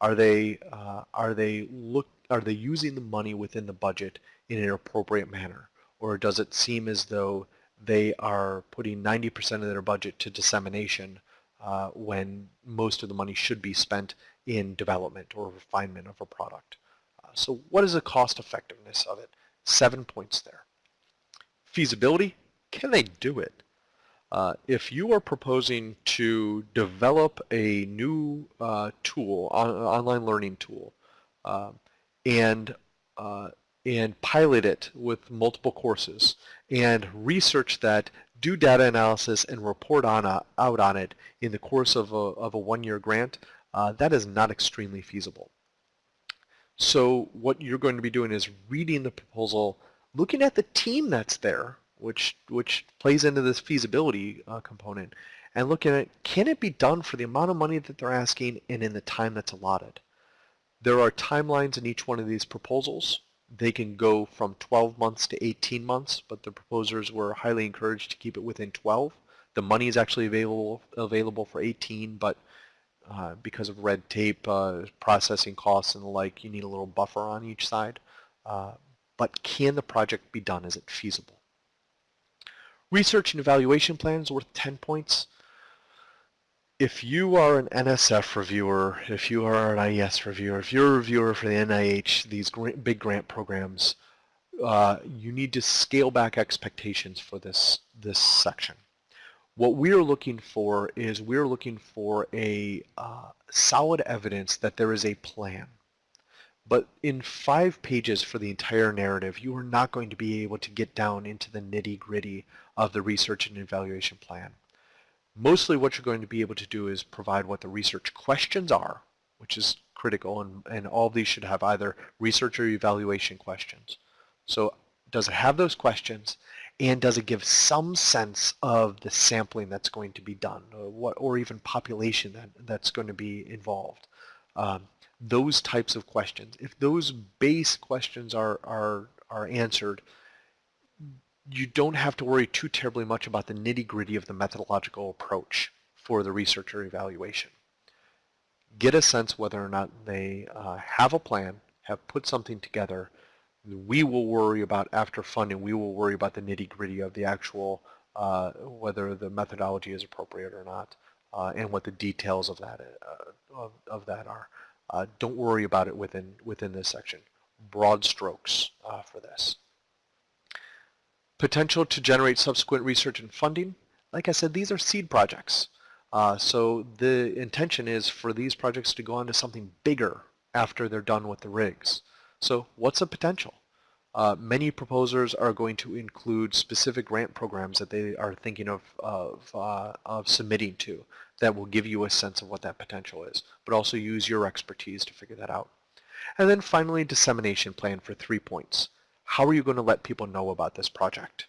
Are they, uh, are they, look, are they using the money within the budget in an appropriate manner? Or does it seem as though they are putting 90% of their budget to dissemination uh, when most of the money should be spent in development or refinement of a product? Uh, so what is the cost effectiveness of it? Seven points there. Feasibility, can they do it? Uh, if you are proposing to develop a new uh, tool, on, online learning tool, uh, and uh, and pilot it with multiple courses and research that, do data analysis, and report on a, out on it in the course of a, of a one-year grant, uh, that is not extremely feasible. So what you're going to be doing is reading the proposal, looking at the team that's there, which, which plays into this feasibility uh, component, and looking at can it be done for the amount of money that they're asking and in the time that's allotted. There are timelines in each one of these proposals. They can go from 12 months to 18 months, but the proposers were highly encouraged to keep it within 12. The money is actually available available for 18, but uh, because of red tape, uh, processing costs and the like, you need a little buffer on each side. Uh, but can the project be done? Is it feasible? Research and evaluation plans worth 10 points. If you are an NSF reviewer, if you are an IES reviewer, if you're a reviewer for the NIH, these big grant programs, uh, you need to scale back expectations for this, this section. What we're looking for is we're looking for a uh, solid evidence that there is a plan. But in five pages for the entire narrative, you are not going to be able to get down into the nitty gritty of the research and evaluation plan. Mostly what you're going to be able to do is provide what the research questions are, which is critical, and, and all of these should have either research or evaluation questions. So does it have those questions, and does it give some sense of the sampling that's going to be done, or, what, or even population that, that's going to be involved? Um, those types of questions. If those base questions are, are, are answered, you don't have to worry too terribly much about the nitty-gritty of the methodological approach for the researcher evaluation. Get a sense whether or not they uh, have a plan, have put something together. We will worry about, after funding, we will worry about the nitty-gritty of the actual, uh, whether the methodology is appropriate or not, uh, and what the details of that, uh, of, of that are. Uh, don't worry about it within, within this section. Broad strokes uh, for this. Potential to generate subsequent research and funding. Like I said, these are seed projects. Uh, so the intention is for these projects to go on to something bigger after they're done with the rigs. So what's the potential? Uh, many proposers are going to include specific grant programs that they are thinking of, of, uh, of submitting to that will give you a sense of what that potential is, but also use your expertise to figure that out. And then finally, dissemination plan for three points. How are you going to let people know about this project?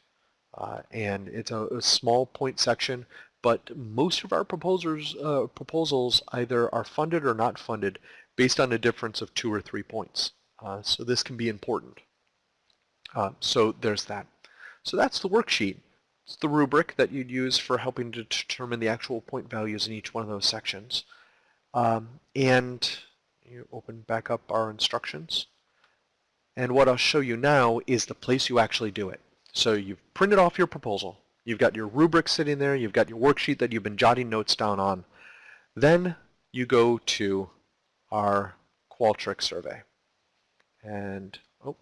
Uh, and it's a, a, small point section, but most of our proposals, uh, proposals either are funded or not funded based on a difference of two or three points. Uh, so this can be important. Uh, so there's that. So that's the worksheet. It's the rubric that you'd use for helping to determine the actual point values in each one of those sections. Um, and you open back up our instructions. And what I'll show you now is the place you actually do it. So you've printed off your proposal. You've got your rubric sitting there. You've got your worksheet that you've been jotting notes down on. Then you go to our Qualtrics survey. And, oh,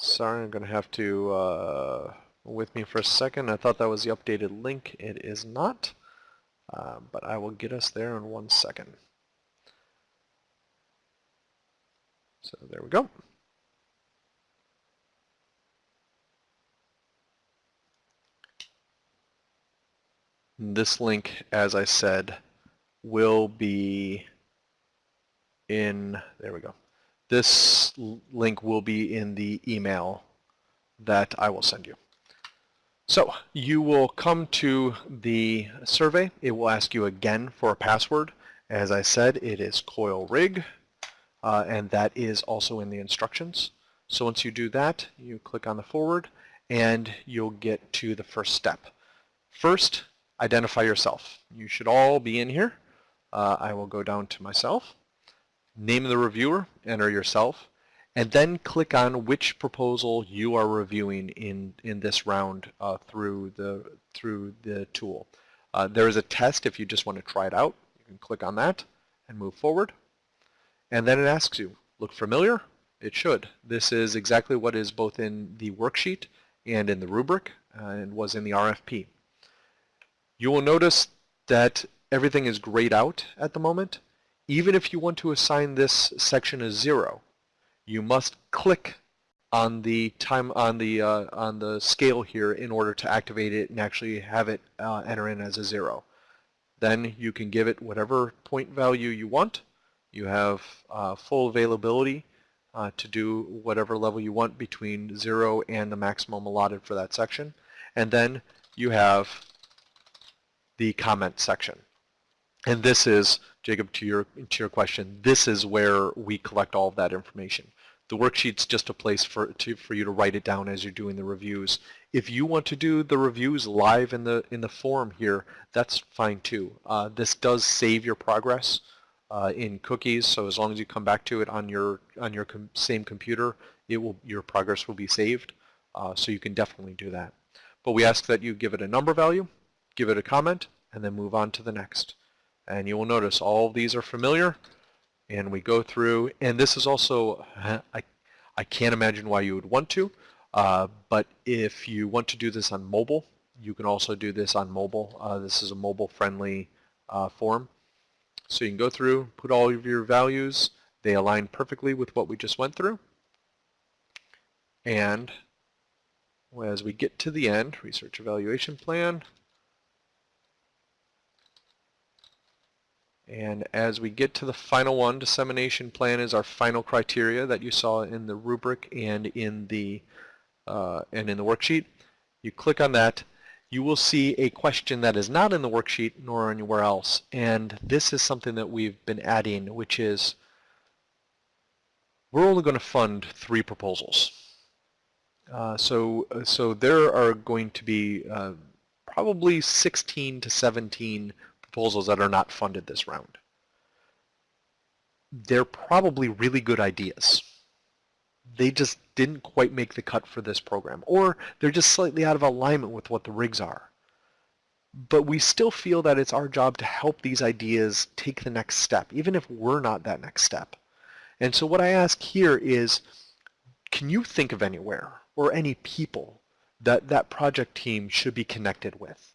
sorry, I'm going to have to, uh, with me for a second. I thought that was the updated link. It is not, uh, but I will get us there in one second. So there we go. This link, as I said, will be in, there we go. This link will be in the email that I will send you. So you will come to the survey. It will ask you again for a password. As I said, it is coil rig, uh, and that is also in the instructions. So once you do that, you click on the forward, and you'll get to the first step. First, identify yourself. You should all be in here. Uh, I will go down to myself name the reviewer, enter yourself, and then click on which proposal you are reviewing in, in this round uh, through, the, through the tool. Uh, there is a test if you just want to try it out. You can click on that and move forward. And then it asks you, look familiar? It should. This is exactly what is both in the worksheet and in the rubric uh, and was in the RFP. You will notice that everything is grayed out at the moment even if you want to assign this section a zero, you must click on the time on the uh, on the scale here in order to activate it and actually have it uh, enter in as a zero. Then you can give it whatever point value you want. You have uh, full availability uh, to do whatever level you want between zero and the maximum allotted for that section. And then you have the comment section. And this is, Jacob, to your, to your question, this is where we collect all of that information. The worksheet's just a place for, to, for you to write it down as you're doing the reviews. If you want to do the reviews live in the, in the forum here, that's fine too. Uh, this does save your progress uh, in cookies, so as long as you come back to it on your, on your com same computer, it will, your progress will be saved. Uh, so you can definitely do that. But we ask that you give it a number value, give it a comment, and then move on to the next. And you will notice all these are familiar. And we go through, and this is also, I, I can't imagine why you would want to, uh, but if you want to do this on mobile, you can also do this on mobile. Uh, this is a mobile-friendly uh, form. So you can go through, put all of your values. They align perfectly with what we just went through. And as we get to the end, research evaluation plan, And as we get to the final one, dissemination plan is our final criteria that you saw in the rubric and in the uh, and in the worksheet. You click on that, you will see a question that is not in the worksheet nor anywhere else. And this is something that we've been adding, which is we're only going to fund three proposals. Uh, so, so there are going to be uh, probably 16 to 17 proposals that are not funded this round. They're probably really good ideas. They just didn't quite make the cut for this program, or they're just slightly out of alignment with what the rigs are. But we still feel that it's our job to help these ideas take the next step, even if we're not that next step. And so what I ask here is, can you think of anywhere or any people that that project team should be connected with?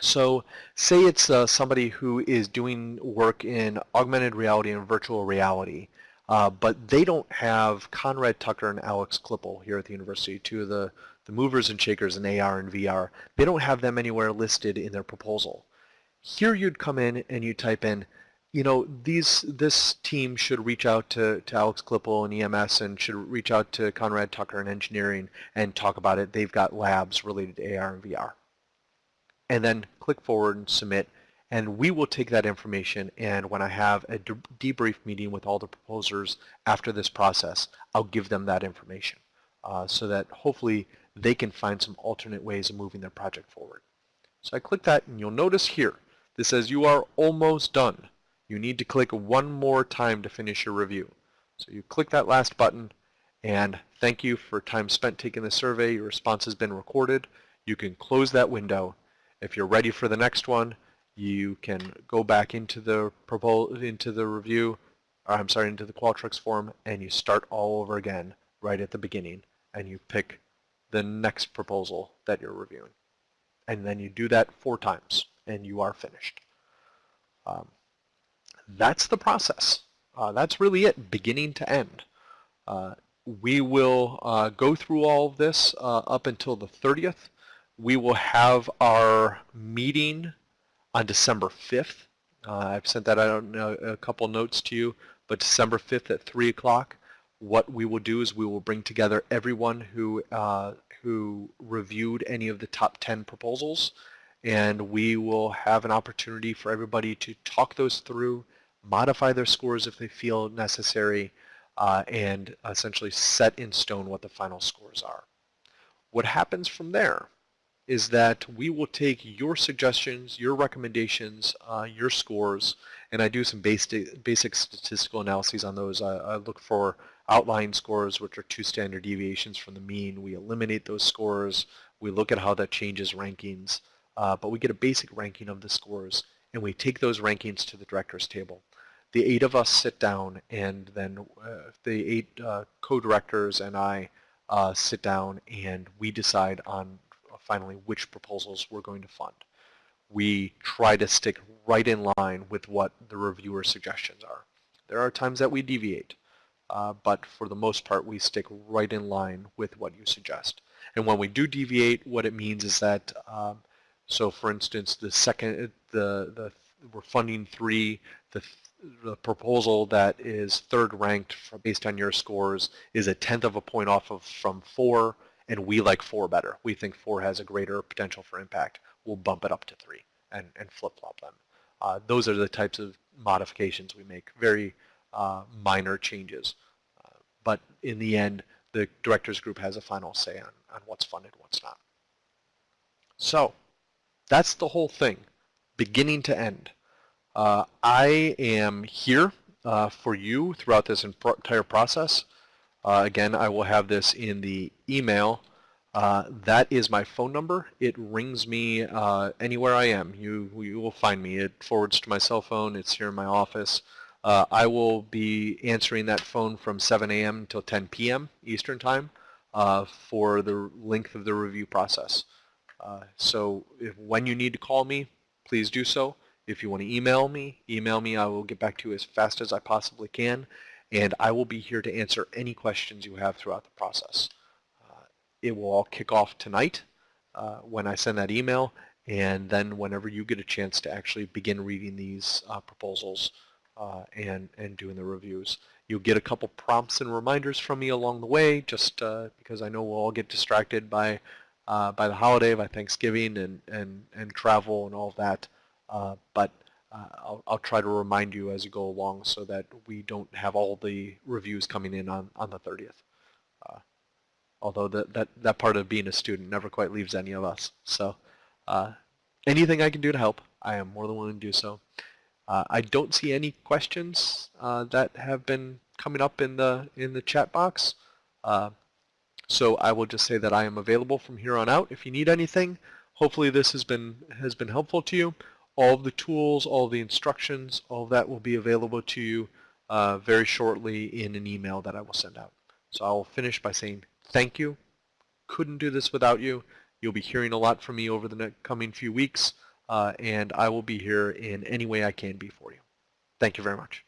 So say it's uh, somebody who is doing work in augmented reality and virtual reality, uh, but they don't have Conrad Tucker and Alex Klippel here at the university, two of the, the movers and shakers in AR and VR. They don't have them anywhere listed in their proposal. Here you'd come in and you type in, you know, these this team should reach out to, to Alex Klippel and EMS and should reach out to Conrad Tucker in engineering and talk about it. They've got labs related to AR and VR. And then click forward and submit. And we will take that information and when I have a de debrief meeting with all the proposers after this process, I'll give them that information uh, so that hopefully they can find some alternate ways of moving their project forward. So I click that and you'll notice here, this says you are almost done you need to click one more time to finish your review. So you click that last button and thank you for time spent taking the survey. Your response has been recorded. You can close that window. If you're ready for the next one, you can go back into the into the review, or I'm sorry, into the Qualtrics form, and you start all over again right at the beginning, and you pick the next proposal that you're reviewing. And then you do that four times, and you are finished. Um, that's the process. Uh, that's really it, beginning to end. Uh, we will uh, go through all of this uh, up until the 30th. We will have our meeting on December 5th. Uh, I've sent that out a couple notes to you, but December 5th at 3 o'clock, what we will do is we will bring together everyone who, uh, who reviewed any of the top 10 proposals, and we will have an opportunity for everybody to talk those through modify their scores if they feel necessary, uh, and essentially set in stone what the final scores are. What happens from there is that we will take your suggestions, your recommendations, uh, your scores, and I do some basic, basic statistical analyses on those. I, I, look for outlying scores, which are two standard deviations from the mean. We eliminate those scores. We look at how that changes rankings, uh, but we get a basic ranking of the scores, and we take those rankings to the director's table the eight of us sit down and then uh, the eight uh, co-directors and I uh, sit down and we decide on finally which proposals we're going to fund. We try to stick right in line with what the reviewer suggestions are. There are times that we deviate, uh, but for the most part we stick right in line with what you suggest. And when we do deviate, what it means is that, um, so for instance, the second, the, the we're funding three, the the proposal that is third ranked based on your scores is a tenth of a point off of from four, and we like four better. We think four has a greater potential for impact. We'll bump it up to three and, and flip-flop them. Uh, those are the types of modifications we make, very uh, minor changes. Uh, but in the end, the directors group has a final say on, on what's funded what's not. So that's the whole thing, beginning to end. Uh, I am here uh, for you throughout this entire process. Uh, again, I will have this in the email. Uh, that is my phone number. It rings me uh, anywhere I am. You, you will find me. It forwards to my cell phone. It's here in my office. Uh, I will be answering that phone from 7 a.m. until 10 p.m. Eastern Time for the length of the review process. so if, when you need to call me, please do so. If you want to email me, email me. I will get back to you as fast as I possibly can, and I will be here to answer any questions you have throughout the process. Uh, it will all kick off tonight uh, when I send that email, and then whenever you get a chance to actually begin reading these uh, proposals uh, and, and doing the reviews. You'll get a couple prompts and reminders from me along the way, just uh, because I know we'll all get distracted by uh, by the holiday, by Thanksgiving and, and, and travel and all of that. But uh, I'll, I'll, try to remind you as you go along so that we don't have all the reviews coming in on, on the 30th. Uh, although that, that, that part of being a student never quite leaves any of us. So uh, anything I can do to help, I am more than willing to do so. Uh, I don't see any questions uh, that have been coming up in the in the chat box. so I will just say that I am available from here on out if you need anything. Hopefully this has been has been helpful to you all of the tools, all of the instructions, all of that will be available to you uh, very shortly in an email that I will send out. So I will finish by saying thank you. Couldn't do this without you. You'll be hearing a lot from me over the coming few weeks, uh, and I will be here in any way I can be for you. Thank you very much.